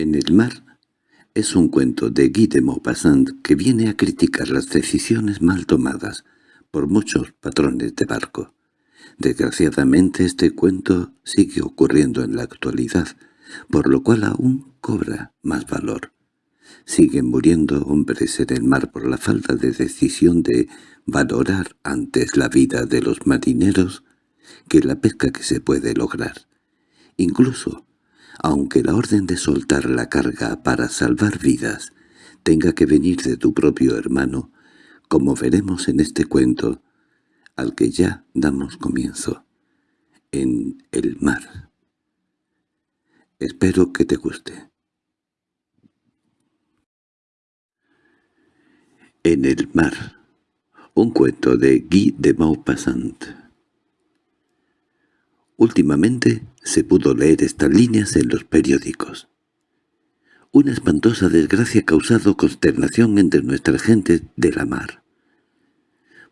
En el mar es un cuento de Guy de Maupassant que viene a criticar las decisiones mal tomadas por muchos patrones de barco. Desgraciadamente este cuento sigue ocurriendo en la actualidad, por lo cual aún cobra más valor. Siguen muriendo hombres en el mar por la falta de decisión de valorar antes la vida de los marineros que la pesca que se puede lograr. Incluso, aunque la orden de soltar la carga para salvar vidas tenga que venir de tu propio hermano, como veremos en este cuento, al que ya damos comienzo, en el mar. Espero que te guste. En el mar. Un cuento de Guy de Maupassant. Últimamente se pudo leer estas líneas en los periódicos. Una espantosa desgracia ha causado consternación entre nuestra gente de la mar.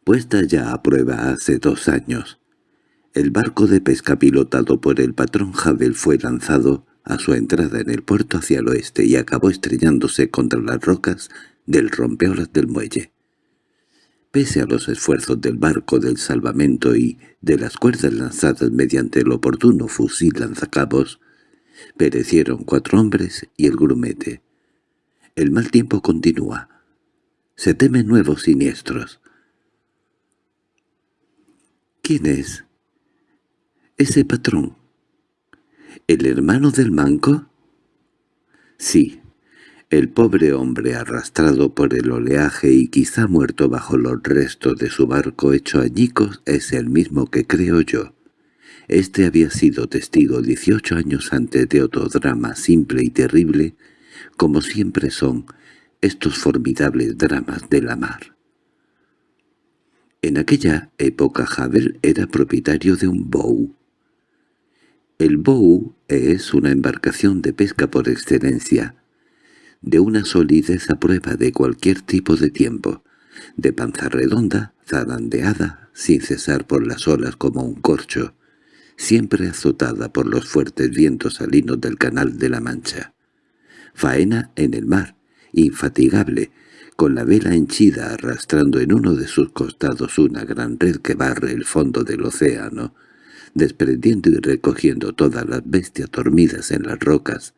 Puesta ya a prueba hace dos años, el barco de pesca pilotado por el patrón Havel fue lanzado a su entrada en el puerto hacia el oeste y acabó estrellándose contra las rocas del rompeolas del muelle. Pese a los esfuerzos del barco del salvamento y de las cuerdas lanzadas mediante el oportuno fusil lanzacabos, perecieron cuatro hombres y el grumete. El mal tiempo continúa. Se temen nuevos siniestros. ¿Quién es? ¿Ese patrón? ¿El hermano del manco? Sí, el pobre hombre arrastrado por el oleaje y quizá muerto bajo los restos de su barco hecho añicos es el mismo que creo yo. Este había sido testigo dieciocho años antes de otro drama simple y terrible, como siempre son estos formidables dramas de la mar. En aquella época Havel era propietario de un bow. El bow es una embarcación de pesca por excelencia, de una solidez a prueba de cualquier tipo de tiempo, de panza redonda, zarandeada, sin cesar por las olas como un corcho, siempre azotada por los fuertes vientos salinos del Canal de la Mancha. Faena en el mar, infatigable, con la vela henchida arrastrando en uno de sus costados una gran red que barre el fondo del océano, desprendiendo y recogiendo todas las bestias dormidas en las rocas,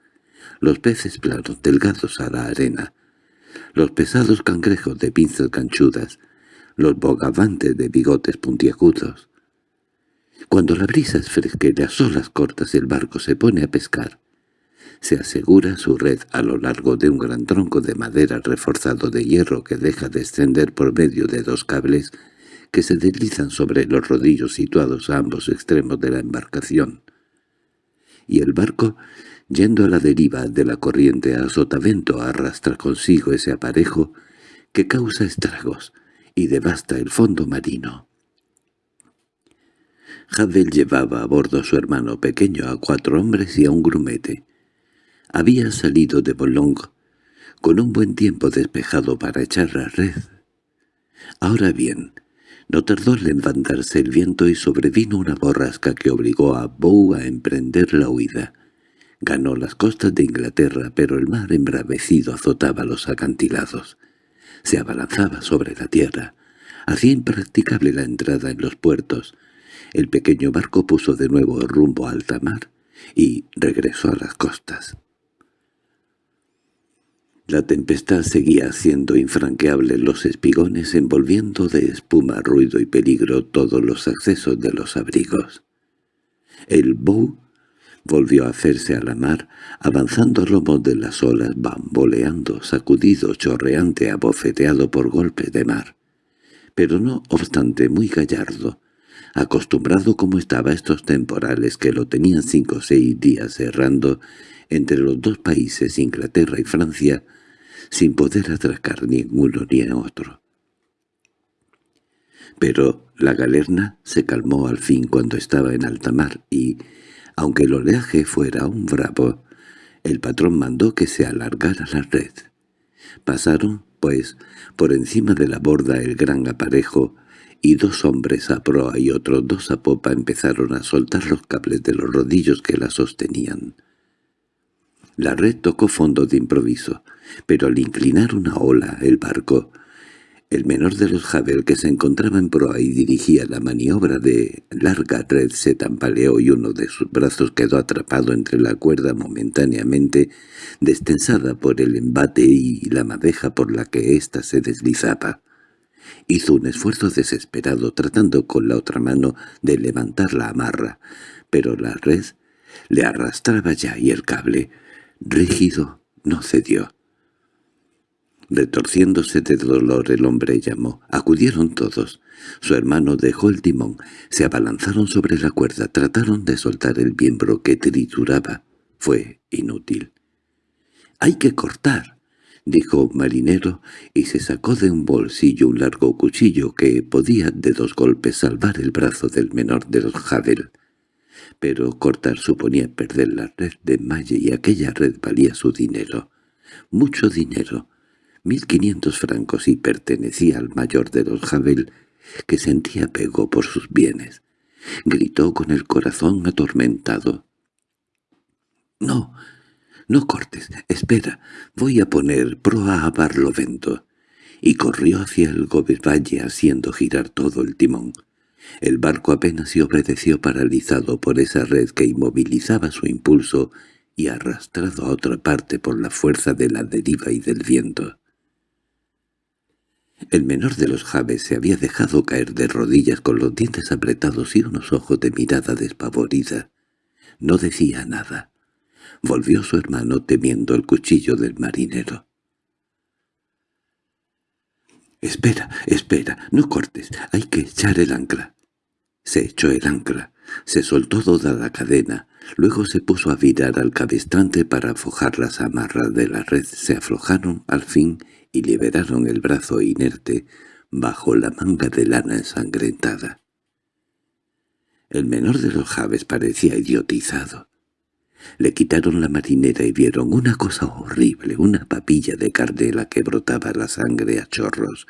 los peces planos delgados a la arena, los pesados cangrejos de pinzas ganchudas, los bogavantes de bigotes puntiagudos. Cuando la brisa es fresca y las olas cortas el barco se pone a pescar, se asegura su red a lo largo de un gran tronco de madera reforzado de hierro que deja descender por medio de dos cables que se deslizan sobre los rodillos situados a ambos extremos de la embarcación. Y el barco Yendo a la deriva de la corriente a sotavento arrastra consigo ese aparejo que causa estragos y devasta el fondo marino. Havel llevaba a bordo a su hermano pequeño a cuatro hombres y a un grumete. Había salido de Boulogne con un buen tiempo despejado para echar la red. Ahora bien, no tardó en levantarse el viento y sobrevino una borrasca que obligó a Bow a emprender la huida. Ganó las costas de Inglaterra, pero el mar embravecido azotaba los acantilados. Se abalanzaba sobre la tierra. Hacía impracticable la entrada en los puertos. El pequeño barco puso de nuevo rumbo a alta mar y regresó a las costas. La tempestad seguía haciendo infranqueables los espigones, envolviendo de espuma, ruido y peligro todos los accesos de los abrigos. El Bow Volvió a hacerse a la mar, avanzando a lomos de las olas, bamboleando, sacudido, chorreante, abofeteado por golpes de mar. Pero no obstante muy gallardo, acostumbrado como estaba a estos temporales que lo tenían cinco o seis días errando entre los dos países, Inglaterra y Francia, sin poder atracar ni en uno ni en otro. Pero la galerna se calmó al fin cuando estaba en alta mar y, aunque el oleaje fuera un bravo, el patrón mandó que se alargara la red. Pasaron, pues, por encima de la borda el gran aparejo, y dos hombres a proa y otros dos a popa empezaron a soltar los cables de los rodillos que la sostenían. La red tocó fondo de improviso, pero al inclinar una ola el barco, el menor de los Javel que se encontraba en proa y dirigía la maniobra de larga red se tambaleó y uno de sus brazos quedó atrapado entre la cuerda momentáneamente destensada por el embate y la madeja por la que ésta se deslizaba. Hizo un esfuerzo desesperado tratando con la otra mano de levantar la amarra, pero la red le arrastraba ya y el cable, rígido, no cedió. Retorciéndose de dolor el hombre llamó. Acudieron todos. Su hermano dejó el timón. Se abalanzaron sobre la cuerda. Trataron de soltar el miembro que trituraba. Fue inútil. —¡Hay que cortar! —dijo un marinero, y se sacó de un bolsillo un largo cuchillo que podía de dos golpes salvar el brazo del menor de los Javel. Pero cortar suponía perder la red de malla y aquella red valía su dinero. Mucho dinero. Mil quinientos francos y pertenecía al mayor de los Javel, que sentía apego por sus bienes. Gritó con el corazón atormentado. —¡No! —No cortes, espera, voy a poner proa a Barlovento. Y corrió hacia el Gobervalle haciendo girar todo el timón. El barco apenas se obedeció paralizado por esa red que inmovilizaba su impulso y arrastrado a otra parte por la fuerza de la deriva y del viento. El menor de los Javes se había dejado caer de rodillas con los dientes apretados y unos ojos de mirada despavorida. No decía nada. Volvió su hermano temiendo el cuchillo del marinero. —Espera, espera, no cortes, hay que echar el ancla. Se echó el ancla, se soltó toda la cadena, luego se puso a virar al cabestrante para aflojar las amarras de la red. Se aflojaron al fin y liberaron el brazo inerte bajo la manga de lana ensangrentada. El menor de los Javes parecía idiotizado. Le quitaron la marinera y vieron una cosa horrible, una papilla de carnela que brotaba la sangre a chorros,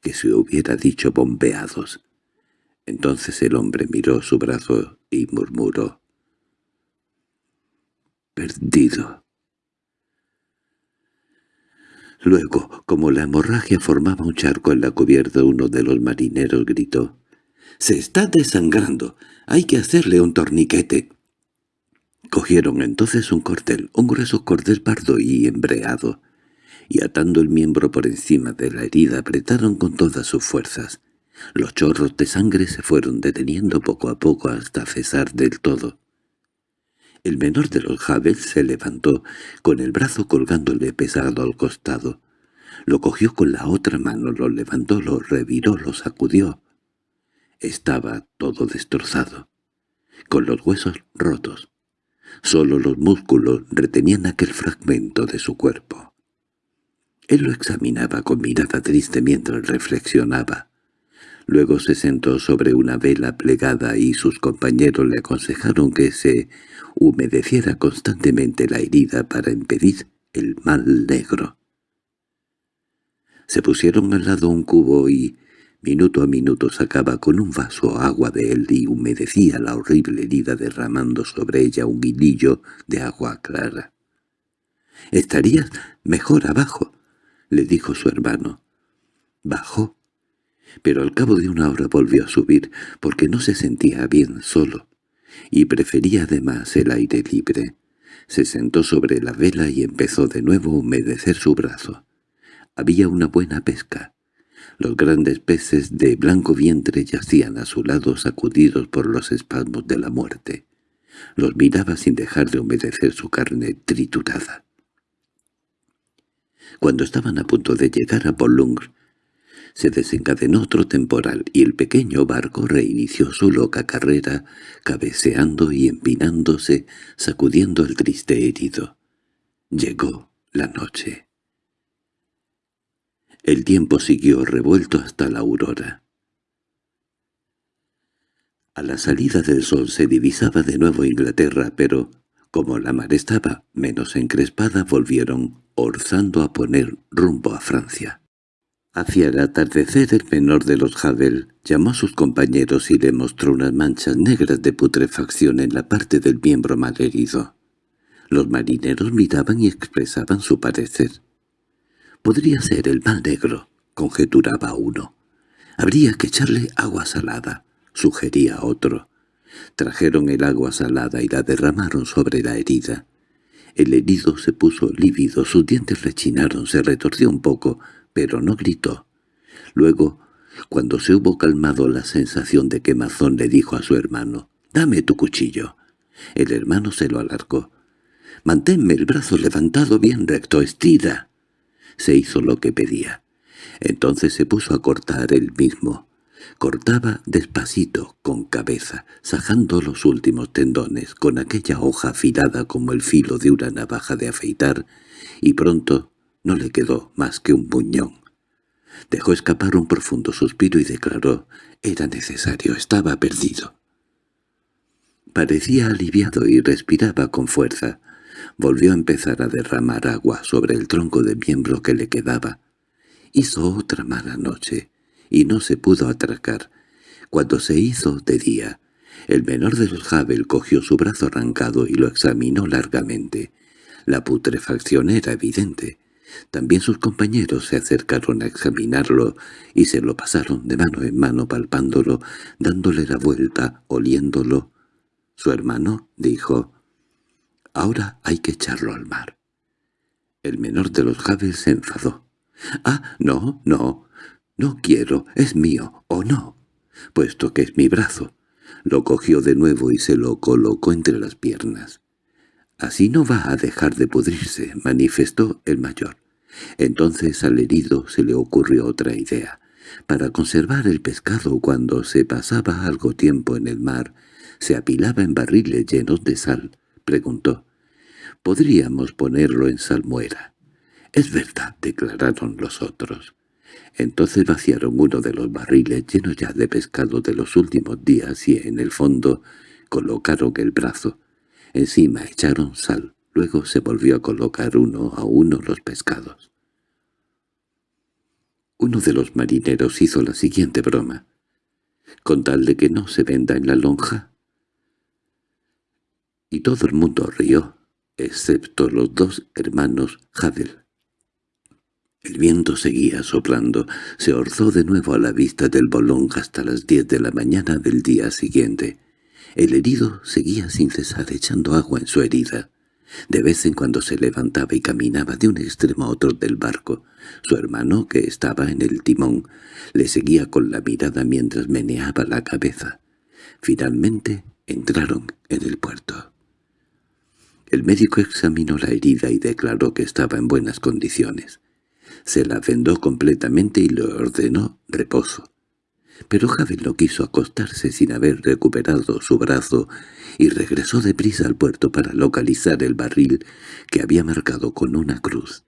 que se hubiera dicho bombeados. Entonces el hombre miró su brazo y murmuró. «Perdido». Luego, como la hemorragia formaba un charco en la cubierta, uno de los marineros gritó. «¡Se está desangrando! ¡Hay que hacerle un torniquete!» Cogieron entonces un cordel, un grueso cordel pardo y embreado, y atando el miembro por encima de la herida apretaron con todas sus fuerzas. Los chorros de sangre se fueron deteniendo poco a poco hasta cesar del todo. El menor de los Javes se levantó, con el brazo colgándole pesado al costado. Lo cogió con la otra mano, lo levantó, lo reviró, lo sacudió. Estaba todo destrozado, con los huesos rotos. Solo los músculos retenían aquel fragmento de su cuerpo. Él lo examinaba con mirada triste mientras reflexionaba. Luego se sentó sobre una vela plegada y sus compañeros le aconsejaron que se humedeciera constantemente la herida para impedir el mal negro. Se pusieron al lado un cubo y, Minuto a minuto sacaba con un vaso agua de él y humedecía la horrible herida derramando sobre ella un hilillo de agua clara. —Estarías mejor abajo —le dijo su hermano. Bajó, pero al cabo de una hora volvió a subir porque no se sentía bien solo, y prefería además el aire libre. Se sentó sobre la vela y empezó de nuevo a humedecer su brazo. Había una buena pesca. Los grandes peces de blanco vientre yacían a su lado sacudidos por los espasmos de la muerte. Los miraba sin dejar de humedecer su carne triturada. Cuando estaban a punto de llegar a Bolungr, se desencadenó otro temporal y el pequeño barco reinició su loca carrera, cabeceando y empinándose, sacudiendo el triste herido. Llegó la noche. El tiempo siguió revuelto hasta la aurora. A la salida del sol se divisaba de nuevo Inglaterra, pero, como la mar estaba menos encrespada, volvieron, orzando a poner rumbo a Francia. Hacia el atardecer el menor de los Javel llamó a sus compañeros y le mostró unas manchas negras de putrefacción en la parte del miembro malherido. Los marineros miraban y expresaban su parecer. «Podría ser el mal negro», conjeturaba uno. «Habría que echarle agua salada», sugería otro. Trajeron el agua salada y la derramaron sobre la herida. El herido se puso lívido, sus dientes rechinaron, se retorció un poco, pero no gritó. Luego, cuando se hubo calmado la sensación de quemazón, le dijo a su hermano, «Dame tu cuchillo». El hermano se lo alargó. «Manténme el brazo levantado bien recto, estira». Se hizo lo que pedía. Entonces se puso a cortar él mismo. Cortaba despacito, con cabeza, sajando los últimos tendones, con aquella hoja afilada como el filo de una navaja de afeitar, y pronto no le quedó más que un buñón. Dejó escapar un profundo suspiro y declaró, era necesario, estaba perdido. Parecía aliviado y respiraba con fuerza. Volvió a empezar a derramar agua sobre el tronco de miembro que le quedaba. Hizo otra mala noche y no se pudo atracar. Cuando se hizo de día, el menor de los Havel cogió su brazo arrancado y lo examinó largamente. La putrefacción era evidente. También sus compañeros se acercaron a examinarlo y se lo pasaron de mano en mano palpándolo, dándole la vuelta, oliéndolo. Su hermano dijo, «Ahora hay que echarlo al mar». El menor de los Havel se enfadó. «Ah, no, no, «No quiero, es mío, o no», puesto que es mi brazo. Lo cogió de nuevo y se lo colocó entre las piernas. «Así no va a dejar de pudrirse», manifestó el mayor. Entonces al herido se le ocurrió otra idea. Para conservar el pescado cuando se pasaba algo tiempo en el mar, se apilaba en barriles llenos de sal. Preguntó. «¿Podríamos ponerlo en salmuera?» «Es verdad», declararon los otros. Entonces vaciaron uno de los barriles llenos ya de pescado de los últimos días y en el fondo colocaron el brazo. Encima echaron sal, luego se volvió a colocar uno a uno los pescados. Uno de los marineros hizo la siguiente broma. Con tal de que no se venda en la lonja. Y todo el mundo rió, excepto los dos hermanos Hadel. El viento seguía soplando, se orzó de nuevo a la vista del bolón hasta las diez de la mañana del día siguiente. El herido seguía sin cesar echando agua en su herida. De vez en cuando se levantaba y caminaba de un extremo a otro del barco. Su hermano, que estaba en el timón, le seguía con la mirada mientras meneaba la cabeza. Finalmente entraron en el puerto. El médico examinó la herida y declaró que estaba en buenas condiciones. Se la vendó completamente y le ordenó reposo. Pero Javel no quiso acostarse sin haber recuperado su brazo y regresó deprisa al puerto para localizar el barril que había marcado con una cruz.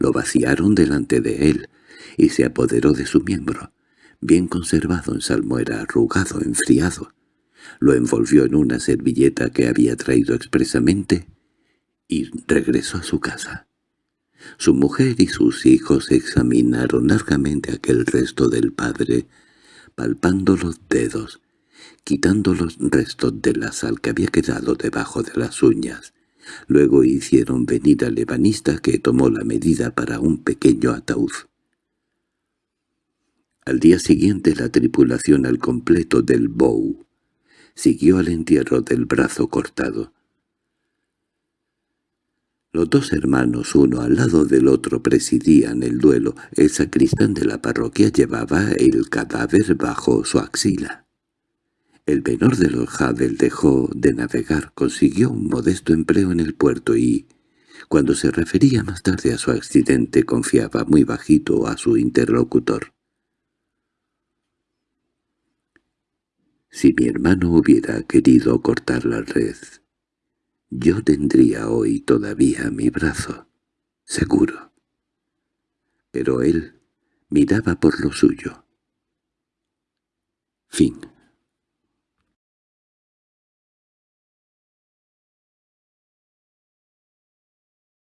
Lo vaciaron delante de él y se apoderó de su miembro, bien conservado en salmuera, arrugado, enfriado. Lo envolvió en una servilleta que había traído expresamente y regresó a su casa. Su mujer y sus hijos examinaron largamente aquel resto del padre, palpando los dedos, quitando los restos de la sal que había quedado debajo de las uñas. Luego hicieron venir al ebanista que tomó la medida para un pequeño ataúd. Al día siguiente la tripulación al completo del Bow siguió al entierro del brazo cortado. Los dos hermanos, uno al lado del otro, presidían el duelo. El sacristán de la parroquia llevaba el cadáver bajo su axila. El menor de los Havel dejó de navegar, consiguió un modesto empleo en el puerto y, cuando se refería más tarde a su accidente, confiaba muy bajito a su interlocutor. Si mi hermano hubiera querido cortar la red, yo tendría hoy todavía mi brazo, seguro. Pero él miraba por lo suyo. Fin